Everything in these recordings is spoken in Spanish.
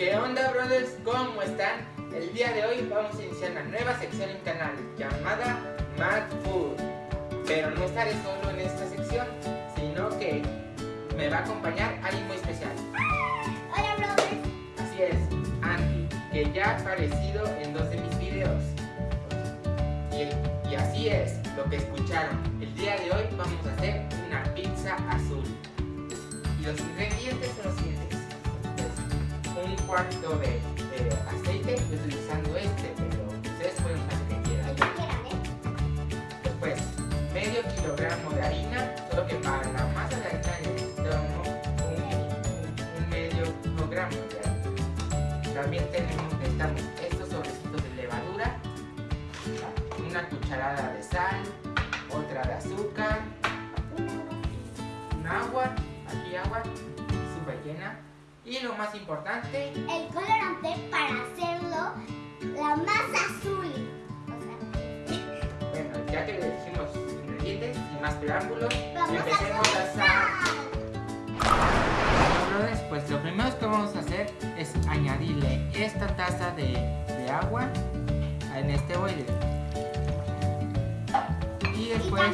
¿Qué onda brothers? ¿Cómo están? El día de hoy vamos a iniciar una nueva sección en canal llamada Mad Food. Pero no estaré solo en esta sección, sino que me va a acompañar alguien muy especial. Hola, brothers. Así es, Andy, que ya ha aparecido en dos de mis videos. Y, y así es, lo que escucharon. El día de hoy vamos a hacer una pizza azul. Y los ingredientes son los siguientes. Un cuarto de, de aceite, usando este, pero ustedes pueden usar el que quieran. ¿eh? Después, medio kilogramo de harina, solo que para la masa de harina necesitamos un, un- un medio kilogramo de harina. También tenemos, necesitamos estos sobrecitos de levadura, una cucharada de sal, otra de azúcar, un agua, aquí agua, súper llena. Y lo más importante, El colorante para hacerlo la masa azul. O sea, bueno, ya que le dijimos ingredientes, sin más preámbulos, vamos empecemos a a hacer. comenzar. Bueno, brothers, pues lo primero que vamos a hacer es añadirle esta taza de, de agua en este boiler. Y Y después,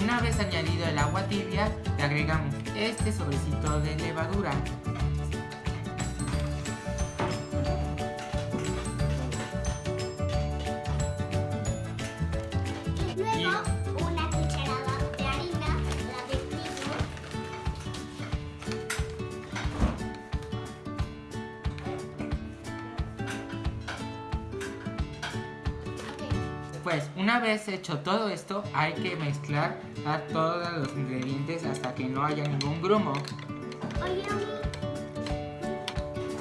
una vez añadido el agua tibia, le agregamos este sobrecito de levadura. Después, una vez hecho todo esto, hay que mezclar a todos los ingredientes hasta que no haya ningún grumo. Oye.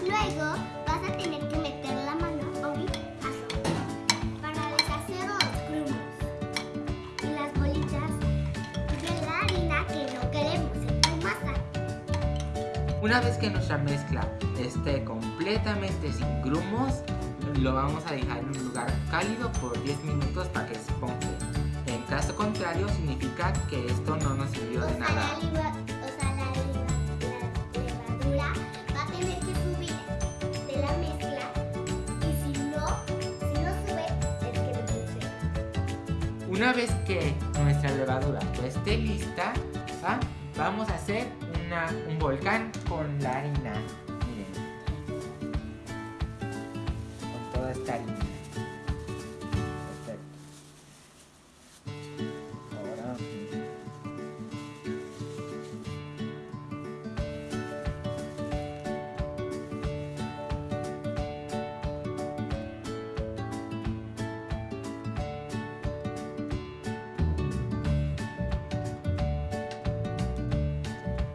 Luego vas a tener que meter la mano, hazlo, para deshacer los grumos y las bolitas de la harina que no queremos en tu masa. Una vez que nuestra mezcla esté completamente sin grumos, lo vamos a dejar en un lugar cálido por 10 minutos para que se esponje. En caso contrario, significa que esto no nos sirvió de nada. Una vez que nuestra levadura ya esté lista, ¿va? vamos a hacer una- un volcán con la harina. Perfecto. Ahora.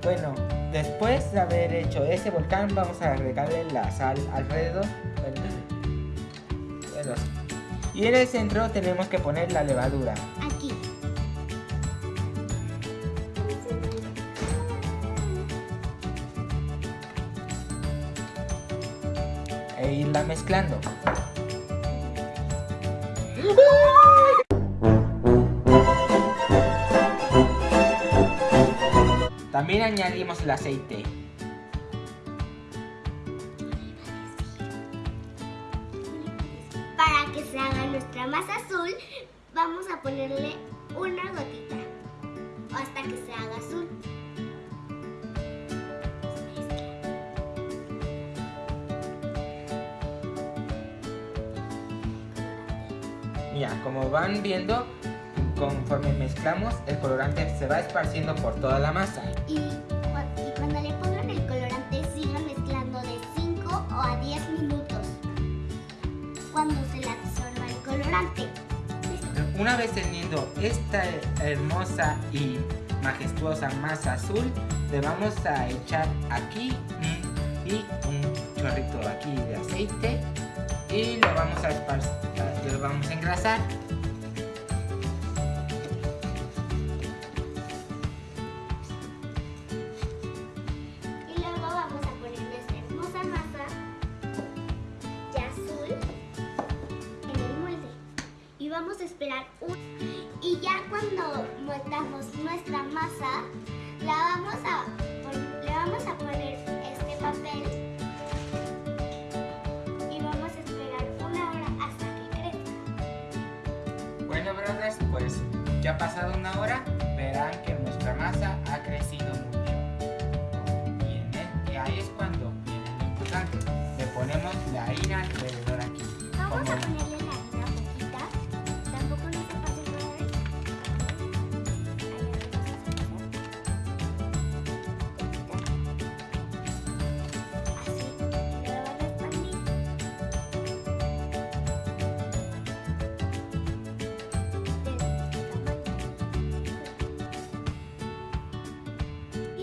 Bueno, después de haber hecho ese volcán, vamos a agregarle la sal alrededor. Y en el centro tenemos que poner la levadura. Aquí. e irla mezclando. También añadimos el aceite. Que se haga nuestra masa azul, vamos a ponerle una gotita hasta que se haga azul. Mira, como van viendo, conforme mezclamos, el colorante se va esparciendo por toda la masa. Y, Una vez teniendo esta hermosa y majestuosa masa azul, le vamos a echar aquí y un chorrito aquí de aceite y lo vamos a esparcir, lo vamos a engrasar. Vamos a esperar un... Y ya cuando, mo- nuestra masa, la vamos a, le vamos a poner este papel y vamos a esperar una hora hasta que crezca. Bueno, brothers, pues ya ha pasado una hora, verán que nuestra masa ha crecido mucho. Y, en el- y ahí es cuando viene lo importante. Le ponemos la harina alrededor aquí. Vamos a ponerle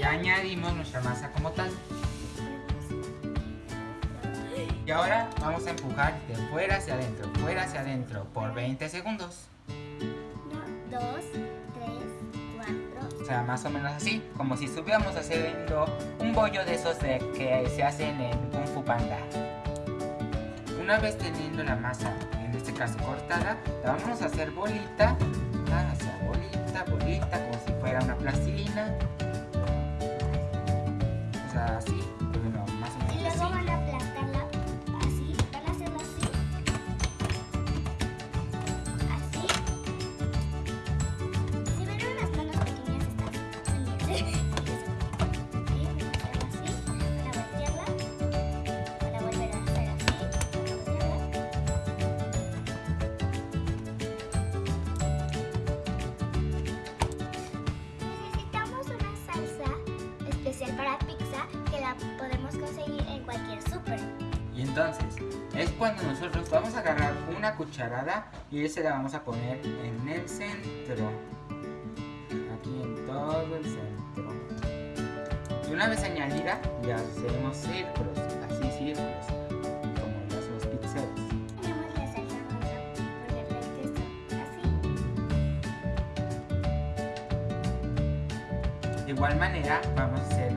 Añadimos nuestra masa como tal. Y ahora vamos a empujar de fuera hacia adentro, fuera hacia adentro por 20 segundos. Uno, dos, tres, cuatro. O sea, más o menos así, como si estuviéramos haciendo un bollo de esos de que se hacen en Kung Fu Panda. Una vez teniendo la masa, en este caso cortada, la vamos a hacer bolita, hacia bolita, bolita, como si fuera una plastilina. Entonces, es cuando nosotros vamos a agarrar una cucharada y esa la vamos a poner en el centro. Aquí en todo el centro. Y una vez añadida, ya hacemos círculos, así círculos, como lo hacen los así. De igual manera, vamos a hacer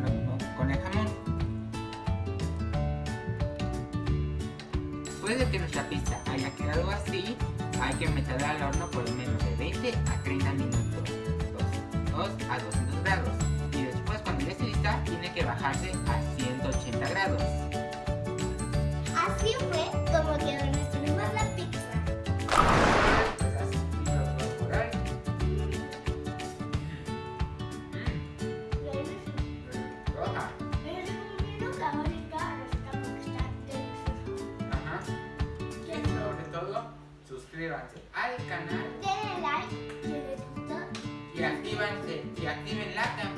Después de que nuestra pizza haya quedado así, hay que meterla al horno por lo menos de 20 a 30 minutos. 2 a 200 grados. Y después, cuando ya esté lista, tiene que bajarse a 180 grados. Y actívense y activen la campanita